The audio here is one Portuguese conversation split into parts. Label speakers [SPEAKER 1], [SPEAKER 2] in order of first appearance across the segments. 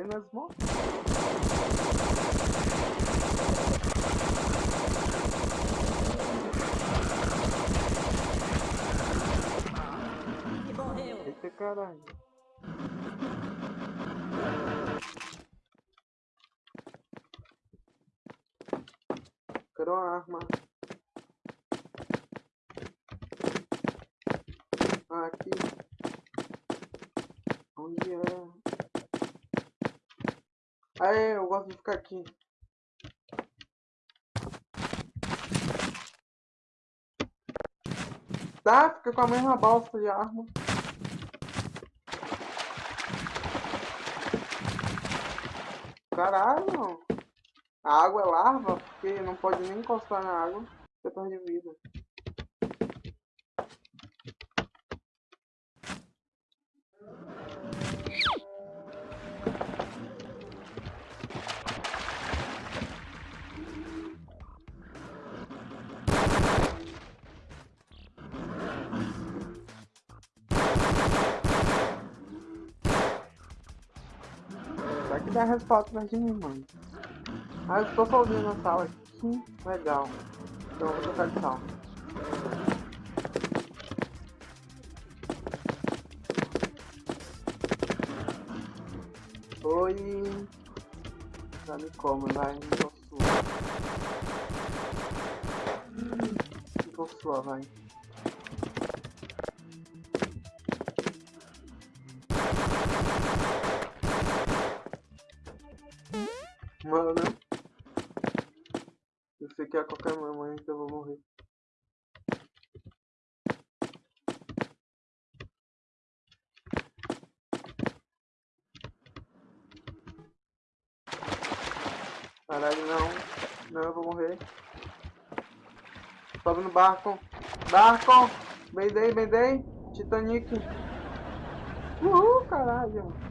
[SPEAKER 1] apenas morrer.
[SPEAKER 2] Morreu.
[SPEAKER 1] Eita caralho. Quero uma arma. Ah, aqui. Onde é? Aê, eu gosto de ficar aqui. Tá, fica com a mesma balsa de arma. Caralho! A água é larva, porque não pode nem encostar na água, você perde vida. Dá resposta atrás de mim, mano? Ah, eu estou sozinho na sala. Que legal. Então eu vou trocar de sala. Oi. Já me come, vai. Me dou sua. Dou sua, vai. Que a qualquer momento eu vou morrer. Caralho, não. Não, eu vou morrer. Sobe no barco. Barco! Bendei, bendei. Titanic. Uhul, caralho.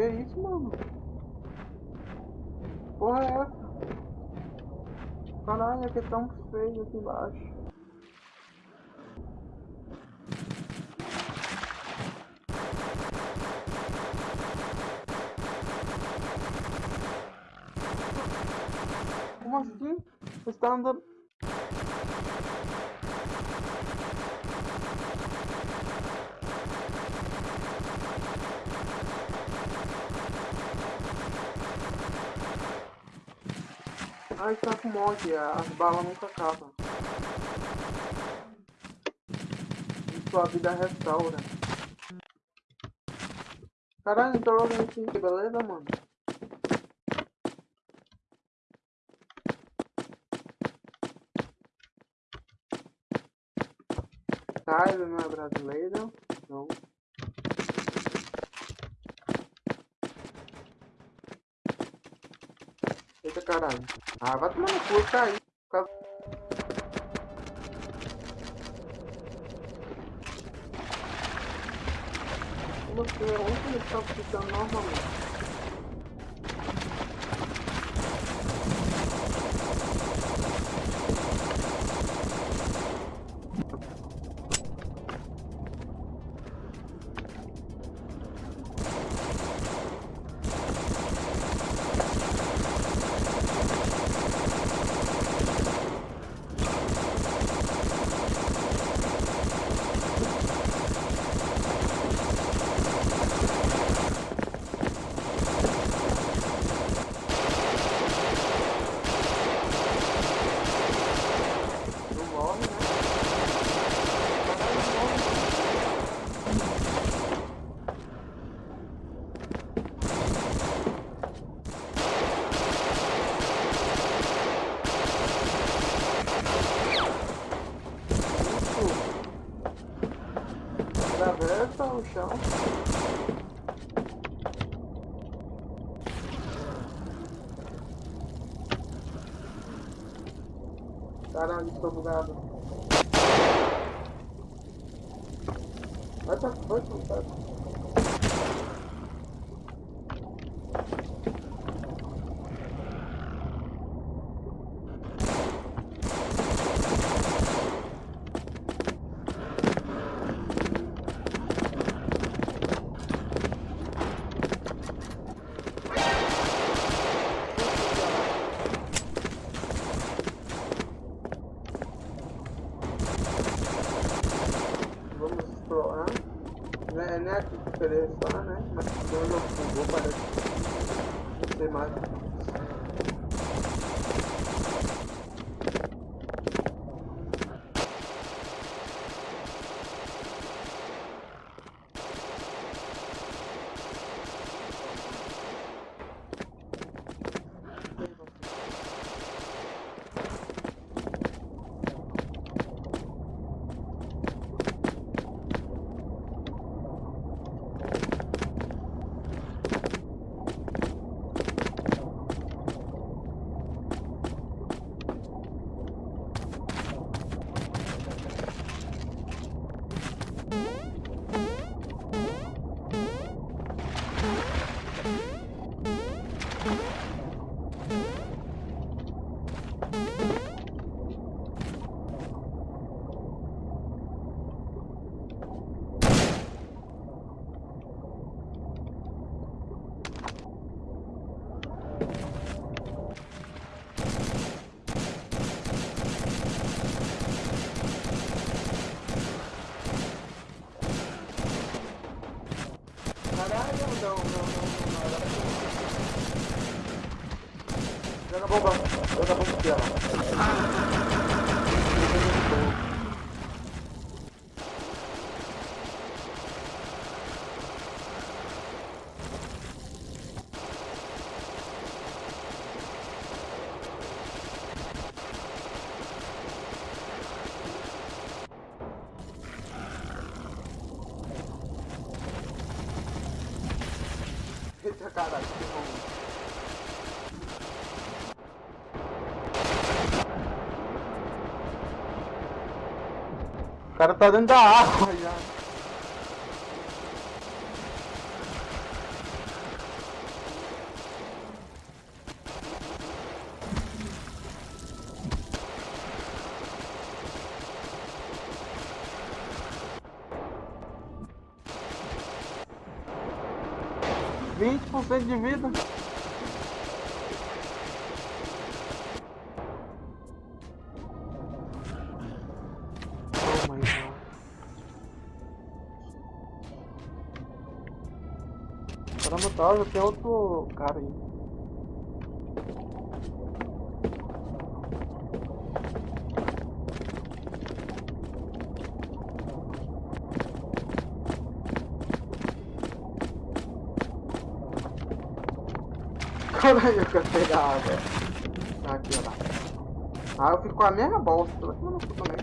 [SPEAKER 1] Que isso, mano? Porra é essa? Caralho, aqui é tão feio aqui embaixo. Como assim? Você tá andando... Ai, tá com mod, as balas nunca acabam. E sua vida restaura. Caralho, tô jogando aqui, beleza, mano? Tá, ele não é brasileiro. Não. Eita caralho. Ah, vai tomar no cu, cair. Como assim? Onde ele tá ficando normalmente? Não morre, né? Caralho, não morre. Isso. Atravessa o chão. Caralho, estou bugado. Vai pra vai pra. Que seleciona, né? Mas quando eu vou parece não sei mais. Caralho, não, não, não. Joga bomba, joga bomba aqui, caralho, que bom. O cara tá dentro da água já. Vinte por cento de vida. Caramba, tá, já tem outro cara aí. Caralho, eu quero pegar água. Aqui, ó. Ah, eu fico com a mesma tomar no cu também.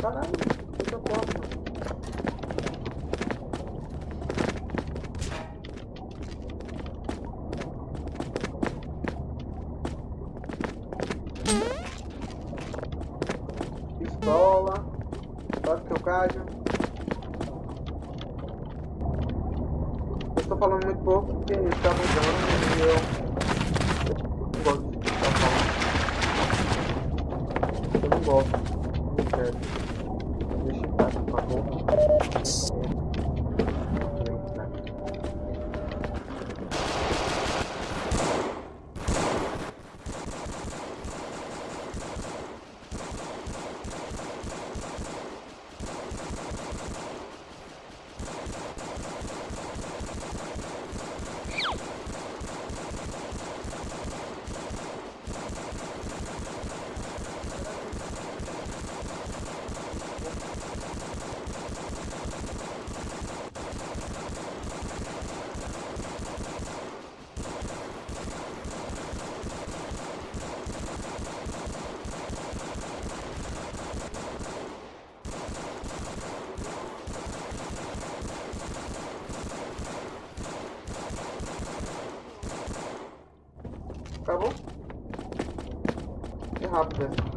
[SPEAKER 1] Caralho, fica próximo. Pistola. Sabe que eu caio. Eu estou falando muito pouco porque está mudando e eu não gosto de ficar falando. Eu não gosto. Não quero. Deixa eu estar, por favor. Acabou? Que rápido.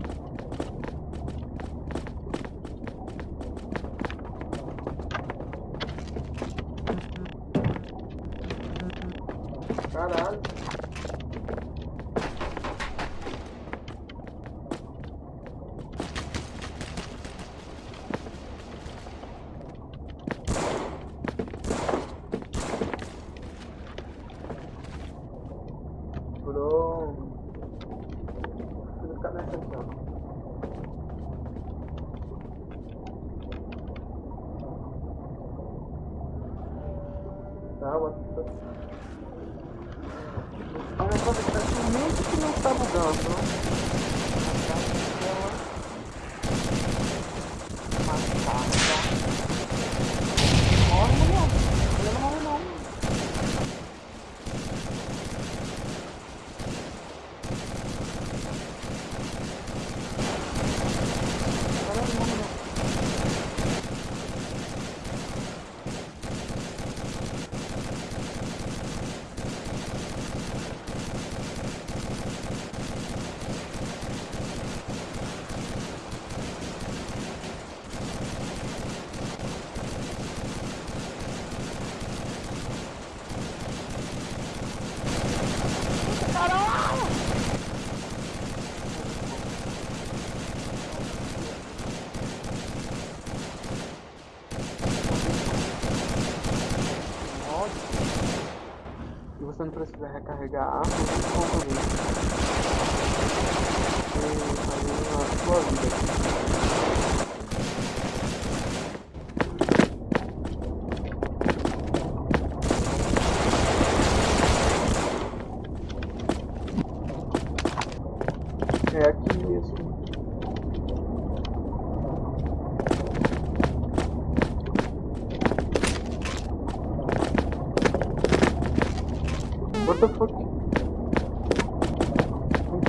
[SPEAKER 1] 回家啊。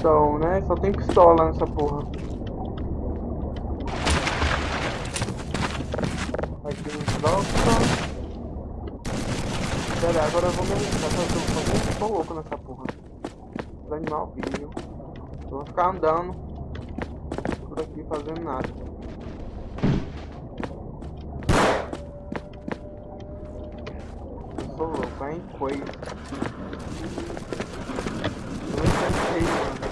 [SPEAKER 1] Então, né? Só tem pistola nessa porra. Aqui no troca. Pera, agora eu vou me arriscar. Que eu tô louco nessa porra. Os animal viu. Eu vou ficar andando por aqui fazendo nada. Eu sou louco, hein? Coisa. Eu não sei, mano.